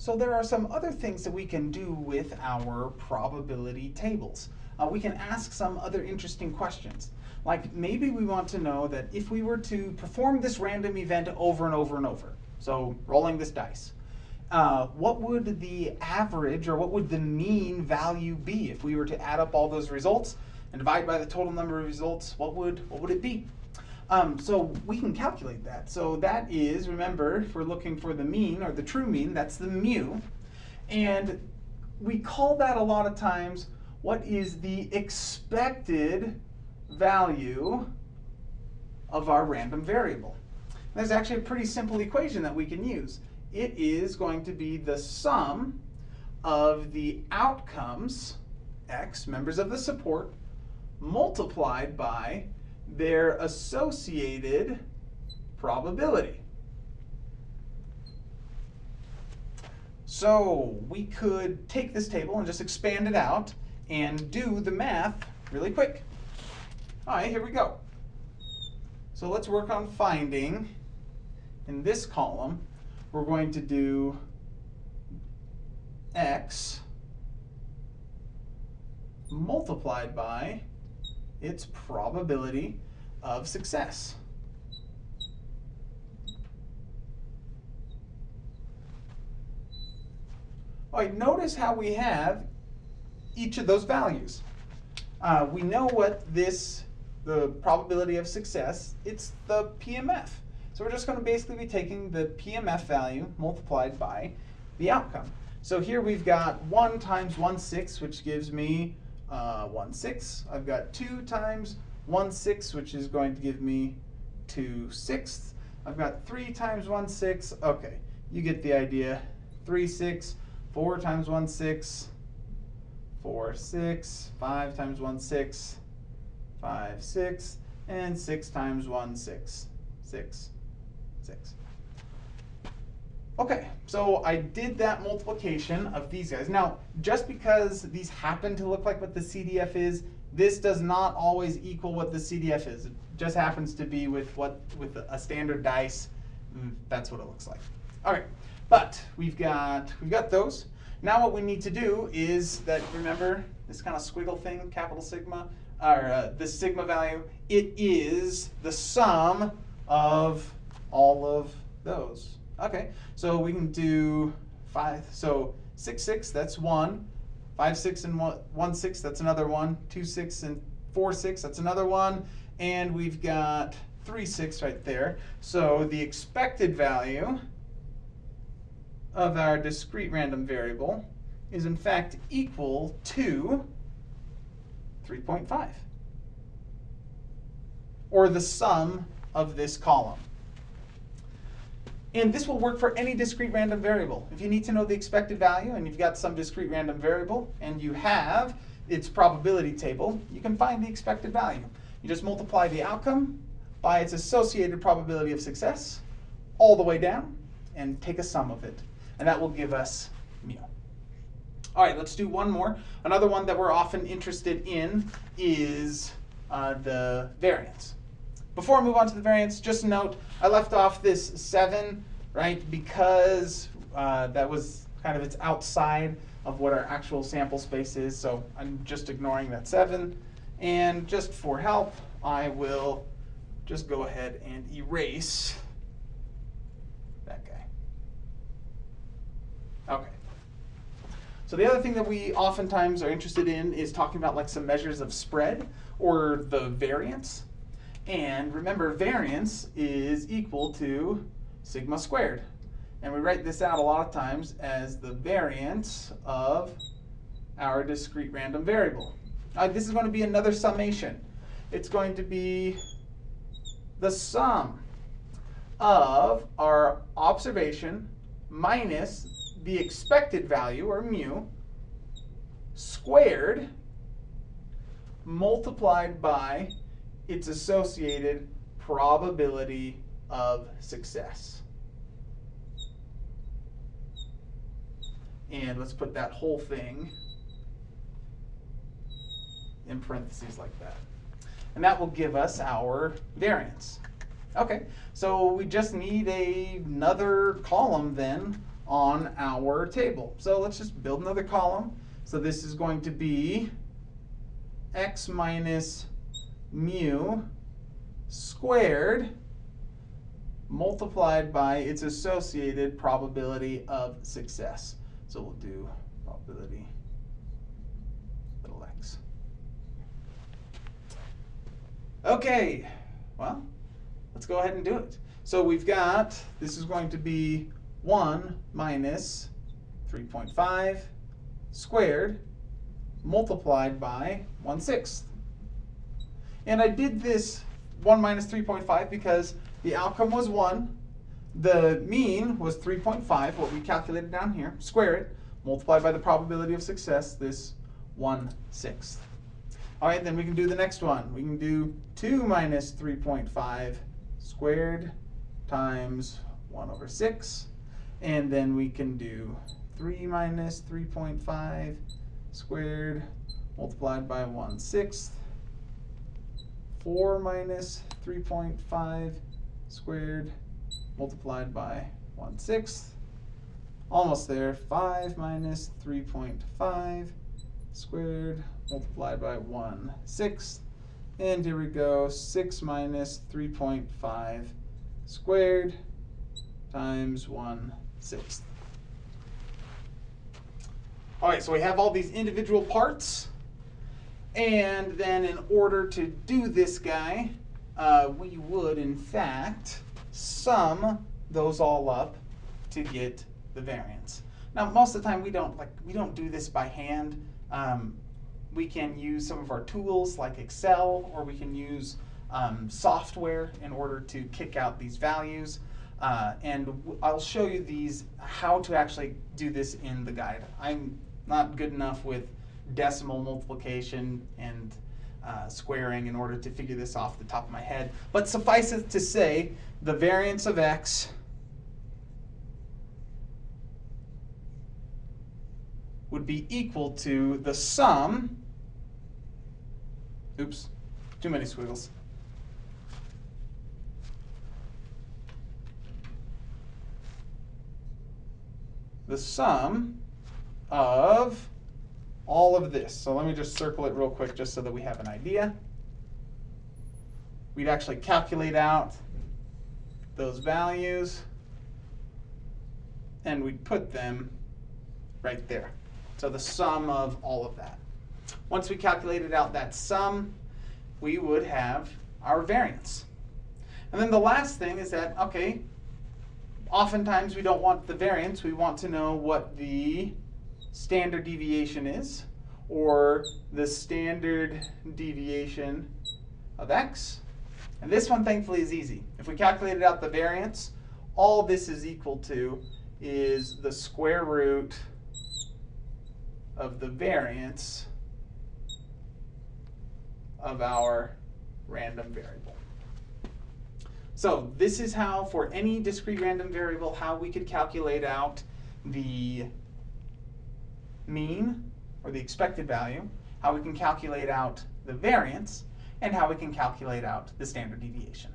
So there are some other things that we can do with our probability tables. Uh, we can ask some other interesting questions. Like maybe we want to know that if we were to perform this random event over and over and over, so rolling this dice, uh, what would the average or what would the mean value be if we were to add up all those results and divide by the total number of results? What would what would it be? Um, so we can calculate that. So that is, remember, if we're looking for the mean or the true mean, that's the mu. And we call that a lot of times what is the expected value of our random variable. There's actually a pretty simple equation that we can use. It is going to be the sum of the outcomes, x, members of the support, multiplied by their associated probability. So we could take this table and just expand it out and do the math really quick. All right, here we go. So let's work on finding, in this column, we're going to do x multiplied by its probability of success. All right, notice how we have each of those values. Uh, we know what this, the probability of success, it's the PMF. So we're just going to basically be taking the PMF value multiplied by the outcome. So here we've got 1 times 1 6, which gives me uh, 1 6. I've got 2 times 1 6, which is going to give me 2 sixths. I've got 3 times 1 6. Okay, you get the idea. 3 6, 4 times 1 6, 4 6, 5 times 1 6, 5 6, and 6 times 1 6, 6, 6. Okay, so I did that multiplication of these guys. Now, just because these happen to look like what the CDF is, this does not always equal what the CDF is. It just happens to be with what with a standard dice. Mm, that's what it looks like. All right, but we've got we've got those. Now what we need to do is that remember this kind of squiggle thing, capital sigma, or uh, the sigma value. It is the sum of all of those. Okay, so we can do five, so six, six, that's one. Five, six, and one, one, six, that's another one. Two, six, and four, six, that's another one. And we've got three, six right there. So the expected value of our discrete random variable is in fact equal to 3.5, or the sum of this column. And this will work for any discrete random variable. If you need to know the expected value and you've got some discrete random variable and you have its probability table, you can find the expected value. You just multiply the outcome by its associated probability of success all the way down and take a sum of it. And that will give us mu. All right, let's do one more. Another one that we're often interested in is uh, the variance. Before I move on to the variance, just note, I left off this 7, right, because uh, that was kind of it's outside of what our actual sample space is, so I'm just ignoring that 7. And just for help, I will just go ahead and erase that guy. Okay. So the other thing that we oftentimes are interested in is talking about like some measures of spread or the variance. And remember, variance is equal to sigma squared. And we write this out a lot of times as the variance of our discrete random variable. Uh, this is going to be another summation. It's going to be the sum of our observation minus the expected value, or mu, squared multiplied by its associated probability of success. And let's put that whole thing in parentheses like that. And that will give us our variance. Okay, so we just need a, another column then on our table. So let's just build another column. So this is going to be x minus mu squared multiplied by its associated probability of success. So we'll do probability little x. Okay, well, let's go ahead and do it. So we've got, this is going to be 1 minus 3.5 squared multiplied by 1 sixth. And I did this 1 minus 3.5 because the outcome was 1. The mean was 3.5, what we calculated down here. Square it, multiplied by the probability of success, this 1 sixth. All right, then we can do the next one. We can do 2 minus 3.5 squared times 1 over 6. And then we can do 3 minus 3.5 squared multiplied by 1 sixth. 4 minus 3.5 squared multiplied by 1 sixth. Almost there. 5 minus 3.5 squared multiplied by 1 sixth. And here we go, 6 minus 3.5 squared times 1 sixth. All right, so we have all these individual parts. And then in order to do this guy, uh, we would in fact sum those all up to get the variance. Now, most of the time we don't like we don't do this by hand. Um, we can use some of our tools like Excel, or we can use um, software in order to kick out these values. Uh, and I'll show you these how to actually do this in the guide. I'm not good enough with decimal multiplication and uh, squaring in order to figure this off the top of my head. But suffice it to say, the variance of x would be equal to the sum, oops, too many squiggles. The sum of all of this. So let me just circle it real quick just so that we have an idea. We'd actually calculate out those values and we'd put them right there. So the sum of all of that. Once we calculated out that sum, we would have our variance. And then the last thing is that, okay, oftentimes we don't want the variance, we want to know what the standard deviation is, or the standard deviation of x. And this one, thankfully, is easy. If we calculated out the variance, all this is equal to is the square root of the variance of our random variable. So this is how, for any discrete random variable, how we could calculate out the mean, or the expected value, how we can calculate out the variance, and how we can calculate out the standard deviation.